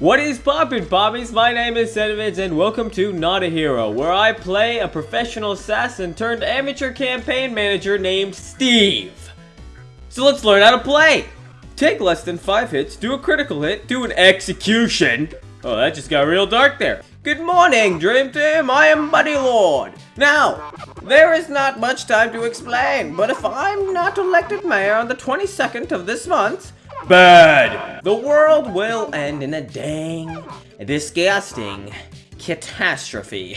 What is poppin' poppies? My name is Sedovitz and welcome to Not a Hero, where I play a professional assassin turned amateur campaign manager named Steve. So let's learn how to play! Take less than 5 hits, do a critical hit, do an execution. Oh, that just got real dark there. Good morning, Dream Team, I am Bunny Lord. Now, there is not much time to explain, but if I'm not elected mayor on the 22nd of this month, Bad! The world will end in a dang, disgusting catastrophe.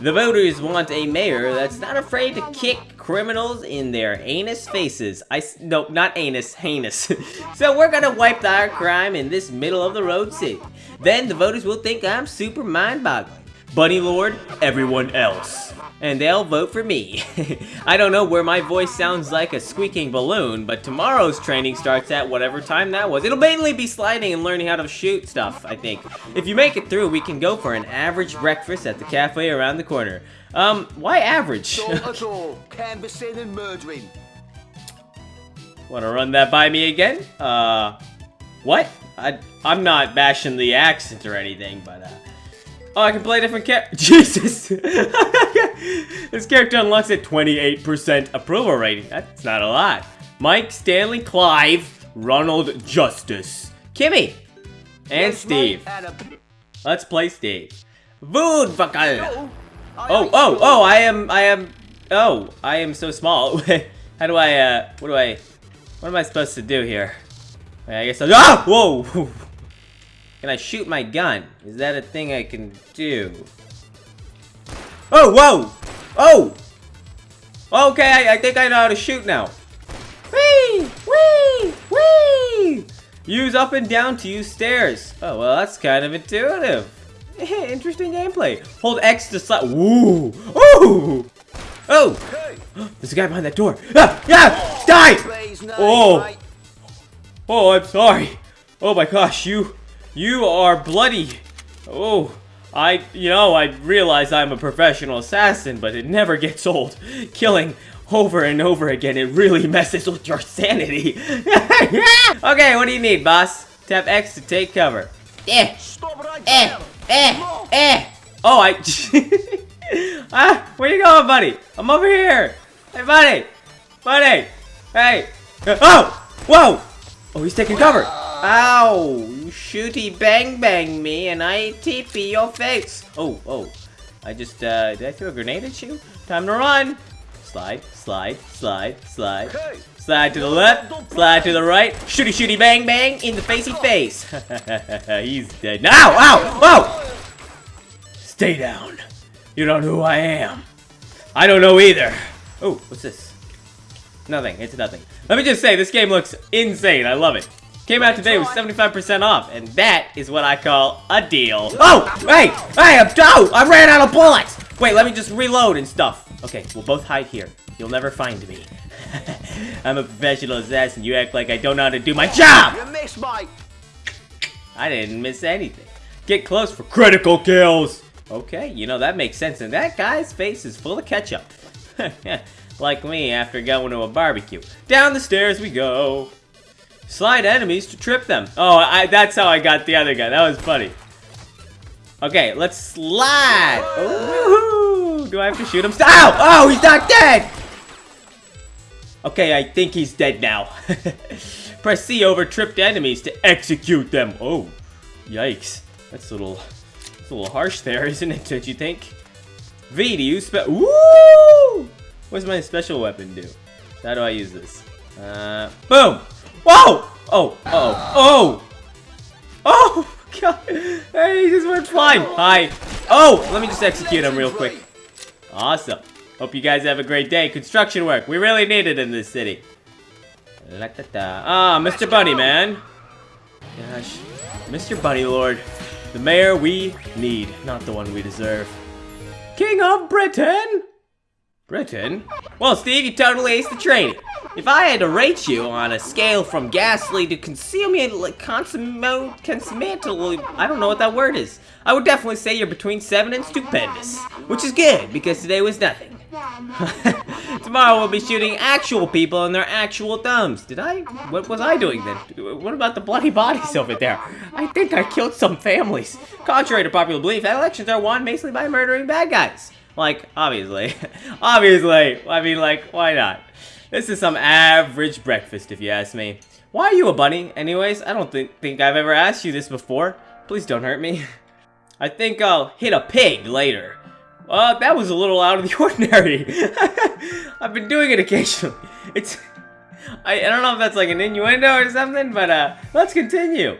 The voters want a mayor that's not afraid to kick criminals in their anus faces. I no, not anus, heinous. so we're gonna wipe our crime in this middle of the road city. Then the voters will think I'm super mind-boggling. Bunny Lord, everyone else and they'll vote for me. I don't know where my voice sounds like a squeaking balloon, but tomorrow's training starts at whatever time that was. It'll mainly be sliding and learning how to shoot stuff, I think. If you make it through, we can go for an average breakfast at the cafe around the corner. Um, why average? canvassing and murdering. Wanna run that by me again? Uh, what? I, I'm not bashing the accent or anything, but uh, Oh, I can play different character. Jesus! This character unlocks a 28% approval rating. That's not a lot. Mike, Stanley, Clive, Ronald, Justice, Kimmy, and Steve. Let's play Steve. Voodvakal! Oh, oh, oh, I am, I am, oh, I am so small. How do I, uh, what do I, what am I supposed to do here? I guess I'll, ah! Whoa! Can I shoot my gun? Is that a thing I can do? Oh, whoa! Oh! Okay, I, I think I know how to shoot now. Whee! Whee! Whee! Use up and down to use stairs. Oh, well, that's kind of intuitive. Interesting gameplay. Hold X to slap. Woo! Ooh! Oh! There's a guy behind that door. Ah! Yeah! Die! Oh! Oh, I'm sorry. Oh my gosh, you you are bloody. Oh, I, you know, I realize I'm a professional assassin, but it never gets old. Killing over and over again, it really messes with your sanity. okay, what do you need, boss? Tap X to take cover. Eh, eh, eh, eh. Oh, I... ah, where you going, buddy? I'm over here. Hey, buddy. Buddy. Hey. Oh, whoa. Oh, he's taking cover. Ow! You shooty bang bang me and I TP your face. Oh, oh. I just, uh, did I throw a grenade at you? Time to run! Slide, slide, slide, slide. Slide to the left, slide to the right. Shooty shooty bang bang in the facey face. He's dead. Now! Ow! Whoa! Stay down. You don't know who I am. I don't know either. Oh, what's this? Nothing. It's nothing. Let me just say, this game looks insane. I love it. Came out today with 75% off, and that is what I call a deal. Oh, hey, hey, I'm oh, I ran out of bullets. Wait, let me just reload and stuff. Okay, we'll both hide here. You'll never find me. I'm a professional assassin. You act like I don't know how to do my job. You missed, Mike. I didn't miss anything. Get close for critical kills. Okay, you know, that makes sense. And that guy's face is full of ketchup. like me after going to a barbecue. Down the stairs we go. Slide enemies to trip them. Oh, I, that's how I got the other guy. That was funny. Okay, let's slide. Do I have to shoot him? Ow! Oh, he's not dead! Okay, I think he's dead now. Press C over tripped enemies to execute them. Oh, yikes. That's a little, that's a little harsh there, isn't it, don't you think? V to use spe- Woo! What does my special weapon do? How do I use this? Uh, boom! Whoa! Oh, uh oh, oh! Oh, God! Hey, he just went flying! Hi! Oh, let me just execute him real quick. Awesome. Hope you guys have a great day. Construction work. We really need it in this city. Ah, Mr. Bunny, man. Gosh. Mr. Bunny Lord. The mayor we need, not the one we deserve. King of Britain! Britain? Well, Steve, you totally aced the training. If I had to rate you on a scale from ghastly to consummate, consummate, consummate, I don't know what that word is. I would definitely say you're between 7 and stupendous. Which is good, because today was nothing. Tomorrow we'll be shooting actual people in their actual thumbs. Did I? What was I doing then? What about the bloody bodies over there? I think I killed some families. Contrary to popular belief, elections are won basically by murdering bad guys. Like, obviously. obviously. I mean, like, why not? This is some average breakfast, if you ask me. Why are you a bunny? Anyways, I don't think, think I've ever asked you this before. Please don't hurt me. I think I'll hit a pig later. Uh, that was a little out of the ordinary. I've been doing it occasionally. It's... I, I don't know if that's like an innuendo or something, but uh, let's continue.